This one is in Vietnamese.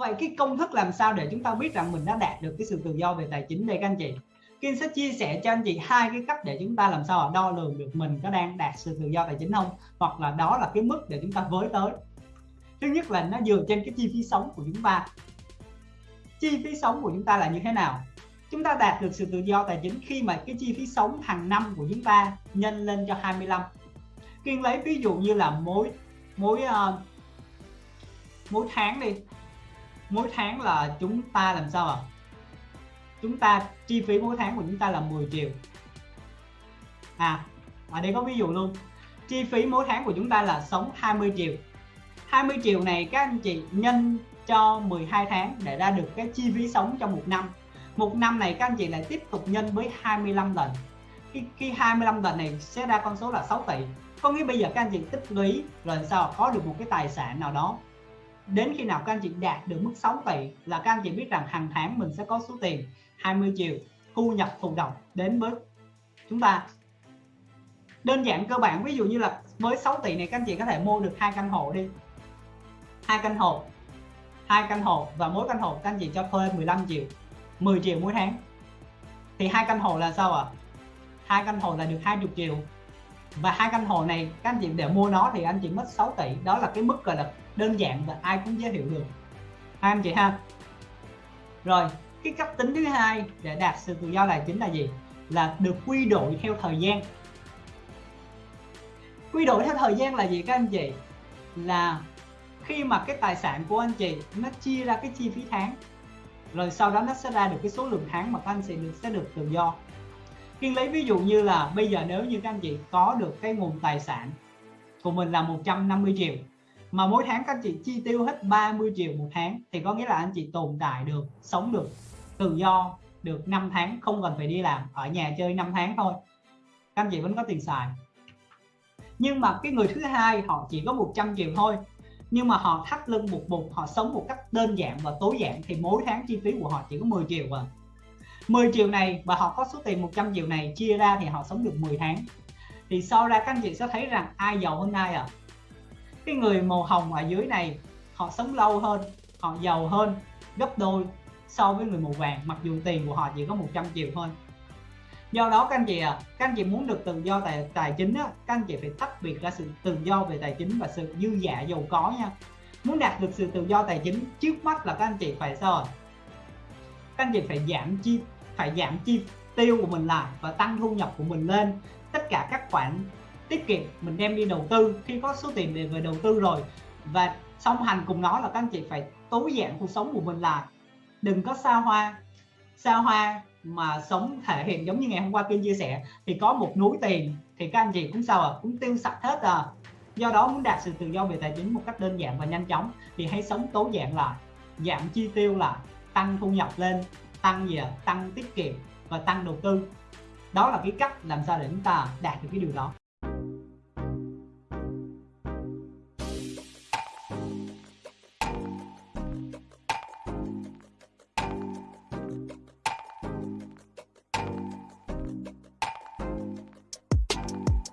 vậy cái công thức làm sao để chúng ta biết rằng mình đã đạt được cái sự tự do về tài chính đây các anh chị? Kiên sẽ chia sẻ cho anh chị hai cái cách để chúng ta làm sao đo lường được mình có đang đạt sự tự do tài chính không? Hoặc là đó là cái mức để chúng ta với tới. Thứ nhất là nó dựa trên cái chi phí sống của chúng ta. Chi phí sống của chúng ta là như thế nào? Chúng ta đạt được sự tự do tài chính khi mà cái chi phí sống hàng năm của chúng ta nhân lên cho 25 Kiên lấy ví dụ như là mỗi mỗi uh, mỗi tháng đi mỗi tháng là chúng ta làm sao à chúng ta chi phí mỗi tháng của chúng ta là 10 triệu. À ở đây có ví dụ luôn. Chi phí mỗi tháng của chúng ta là sống 20 triệu. 20 triệu này các anh chị nhân cho 12 tháng để ra được cái chi phí sống trong một năm. Một năm này các anh chị lại tiếp tục nhân với 25 lần. Cái, cái 25 lần này sẽ ra con số là 6 tỷ. Có nghĩa bây giờ các anh chị tích lũy rồi sao có được một cái tài sản nào đó đến khi nào các anh chị đạt được mức 6 tỷ là các anh chị biết rằng hàng tháng mình sẽ có số tiền 20 triệu thu nhập thụ động đến với chúng ta. Đơn giản cơ bản, ví dụ như là với 6 tỷ này các anh chị có thể mua được hai căn hộ đi. Hai căn hộ, hai căn hộ và mỗi căn hộ các anh chị cho thuê 15 triệu 10 triệu mỗi tháng. Thì hai căn hộ là sao ạ? À? hai căn hộ là được 20 triệu và hai căn hộ này, các anh chị để mua nó thì anh chị mất 6 tỷ. Đó là cái mức gọi là đơn giản và ai cũng dễ hiểu được. Hai anh chị ha. Rồi, cái cách tính thứ hai để đạt sự tự do tài chính là gì? Là được quy đổi theo thời gian. Quy đổi theo thời gian là gì các anh chị? Là khi mà cái tài sản của anh chị nó chia ra cái chi phí tháng, rồi sau đó nó sẽ ra được cái số lượng tháng mà các anh chị được sẽ được tự do. Kiên lấy ví dụ như là bây giờ nếu như các anh chị có được cái nguồn tài sản của mình là 150 triệu, mà mỗi tháng các anh chị chi tiêu hết 30 triệu một tháng, thì có nghĩa là anh chị tồn tại được, sống được, tự do được 5 tháng, không cần phải đi làm, ở nhà chơi 5 tháng thôi. Các anh chị vẫn có tiền xài. Nhưng mà cái người thứ hai họ chỉ có 100 triệu thôi, nhưng mà họ thắt lưng buộc bụng, họ sống một cách đơn giản và tối giản, thì mỗi tháng chi phí của họ chỉ có 10 triệu à 10 triệu này và họ có số tiền 100 triệu này chia ra thì họ sống được 10 tháng. Thì sau ra các anh chị sẽ thấy rằng ai giàu hơn ai à. Cái người màu hồng ở dưới này họ sống lâu hơn họ giàu hơn gấp đôi so với người màu vàng mặc dù tiền của họ chỉ có 100 triệu thôi. Do đó các anh chị à các anh chị muốn được tự do tài tài chính á, các anh chị phải tách biệt ra sự tự do về tài chính và sự dư giả giàu có nha. Muốn đạt được sự tự do tài chính trước mắt là các anh chị phải sao các anh chị phải giảm chi phải giảm chi tiêu của mình lại và tăng thu nhập của mình lên. Tất cả các khoản tiết kiệm mình đem đi đầu tư. Khi có số tiền để về đầu tư rồi và song hành cùng nó là các anh chị phải tối giản cuộc sống của mình lại. Đừng có xa hoa xa hoa mà sống thể hiện giống như ngày hôm qua kiên chia sẻ. Thì có một núi tiền, thì các anh chị cũng sao à cũng tiêu sạch hết à. Do đó muốn đạt sự tự do về tài chính một cách đơn giản và nhanh chóng thì hãy sống tối giản lại, giảm chi tiêu lại, tăng thu nhập lên tăng gì à? tăng tiết kiệm và tăng đầu tư đó là cái cách làm sao để chúng ta đạt được cái điều đó